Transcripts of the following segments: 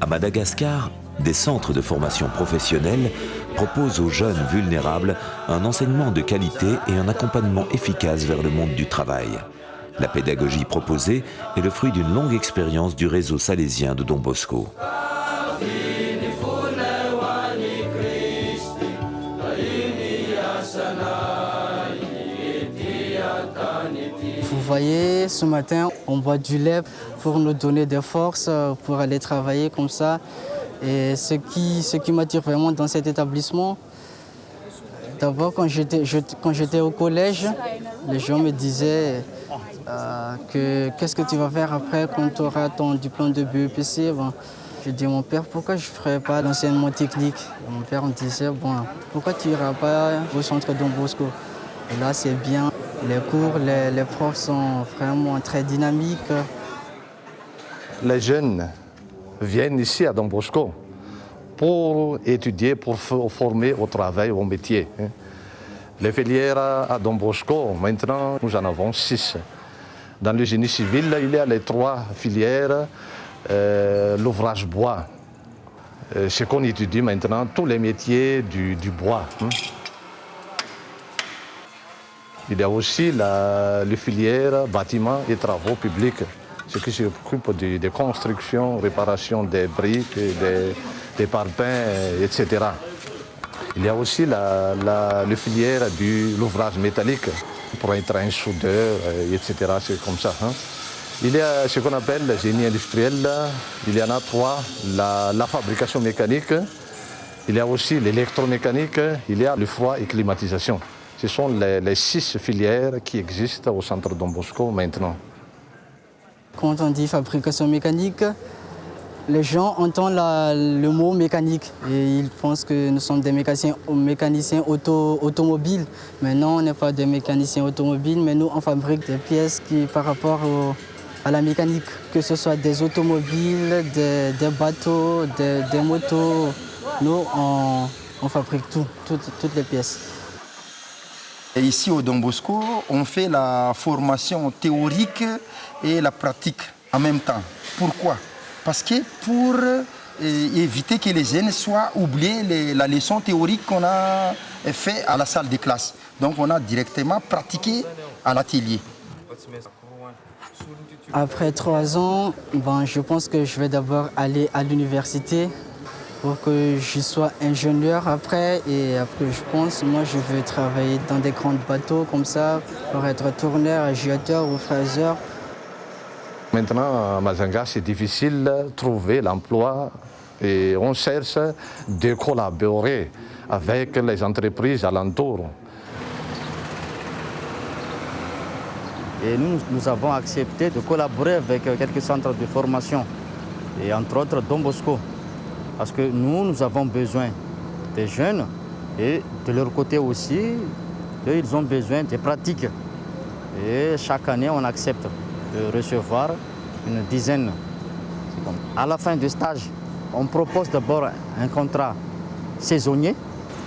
À Madagascar, des centres de formation professionnelle proposent aux jeunes vulnérables un enseignement de qualité et un accompagnement efficace vers le monde du travail. La pédagogie proposée est le fruit d'une longue expérience du réseau salésien de Don Bosco. Vous voyez, ce matin, on boit du lait pour nous donner des forces, pour aller travailler comme ça. Et ce qui, ce m'attire vraiment dans cet établissement, d'abord quand j'étais au collège, les gens me disaient euh, que qu'est-ce que tu vas faire après quand tu auras ton diplôme de BEPC. Je dis mon père, pourquoi je ne ferais pas l'enseignement technique? Mon père me disait, bon, pourquoi tu n'iras pas au centre Don Bosco? Et là, c'est bien. Les cours, les, profs sont vraiment très dynamiques. Les jeunes viennent ici à Don Bosco pour étudier, pour former au travail, au métier. hein. Les filières à Don Bosco, maintenant, nous en avons six. Dans le génie civil, il y a les trois filières, euh, l'ouvrage bois. Euh, ce qu'on étudie maintenant, tous les métiers du, du bois. Il y a aussi la, les filières bâtiments et travaux publics, ce qui s'occupe de, de construction, réparation des briques, des, des parpaings, etc. Il y a aussi la, filière de l'ouvrage métallique pour être un soudeur, etc. C'est comme ça. hein. Il y a ce qu'on appelle le génie industriel. Il y en a trois. La, la fabrication mécanique, il y a aussi l'électromécanique, il y a le froid et climatisation. Ce sont les, six filières qui existent au centre Don Bosco maintenant. Quand on dit fabrication mécanique, les gens entendent le mot mécanique et ils pensent que nous sommes des mécaniciens, mécaniciens auto, automobiles. Mais non, on n'est pas des mécaniciens automobiles, mais nous, on fabrique des pièces qui, par rapport à la mécanique, que ce soit des automobiles, des, bateaux, des, motos, nous, on, fabrique tout, toutes les pièces. Et ici au Don Bosco, on fait la formation théorique et la pratique en même temps. Pourquoi? Parce que pour euh, éviter que les jeunes soient oubliés les- la leçon théorique qu'on a fait à la salle de classe. Donc on a directement pratiqué à l'atelier. Après trois ans, ben, je pense que je vais d'abord aller à l'université pour que je sois ingénieur après. Et après, je pense, moi, je veux travailler dans des grands bateaux comme ça pour être tourneur, agiateur ou fraiseur. Maintenant, à Mazanga, c'est difficile de trouver l'emploi et on cherche de collaborer avec les entreprises alentours. Et nous, nous avons accepté de collaborer avec quelques centres de formation, et entre autres Don Bosco. Parce que nous, nous avons besoin des jeunes et de leur côté aussi, eux, ils ont besoin de pratiques. Et chaque année, on accepte de recevoir une dizaine. À la fin du stage, on propose d'abord un contrat saisonnier,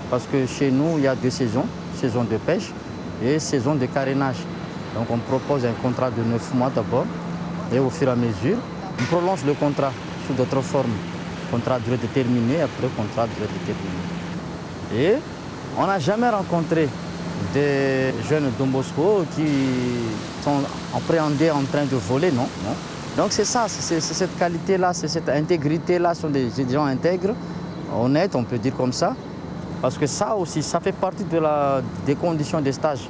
parce que chez nous, il y a deux saisons, saison de pêche et saison de carénage. Donc on propose un contrat de neuf mois d'abord, et au fur et à mesure, on prolonge le contrat sous d'autres formes. Contrat durée après contrat durée. Et on n'a jamais rencontré des jeunes Don Bosco qui sont appréhendés en train de voler, non. Donc c'est ça, c'est c'est cette qualité-là, c'est cette intégrité-là, ce sont des gens intègres, honnêtes, on peut dire comme ça. Parce que ça aussi, ça fait partie de la, des conditions des stages.